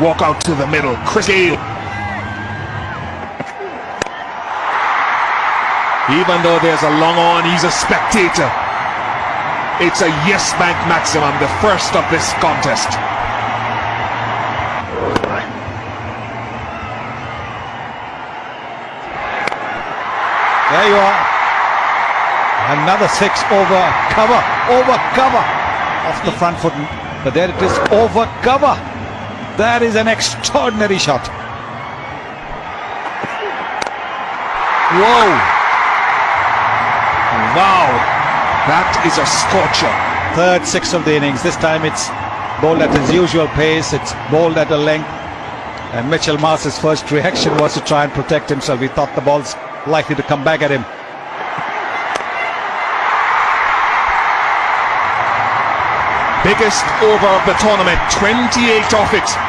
Walk out to the middle. Chris Gayle. Even though there's a long on, he's a spectator. It's a yes bank maximum, the first of this contest. There you are. Another six over cover, over cover off the front foot. But there it is, over cover. That is an extraordinary shot. Whoa! Wow! That is a scorcher. Third six of the innings. This time it's bowled at his usual pace. It's bowled at a length. And Mitchell Marsh's first reaction was to try and protect himself. He thought the ball's likely to come back at him. Biggest over of the tournament, 28 off it.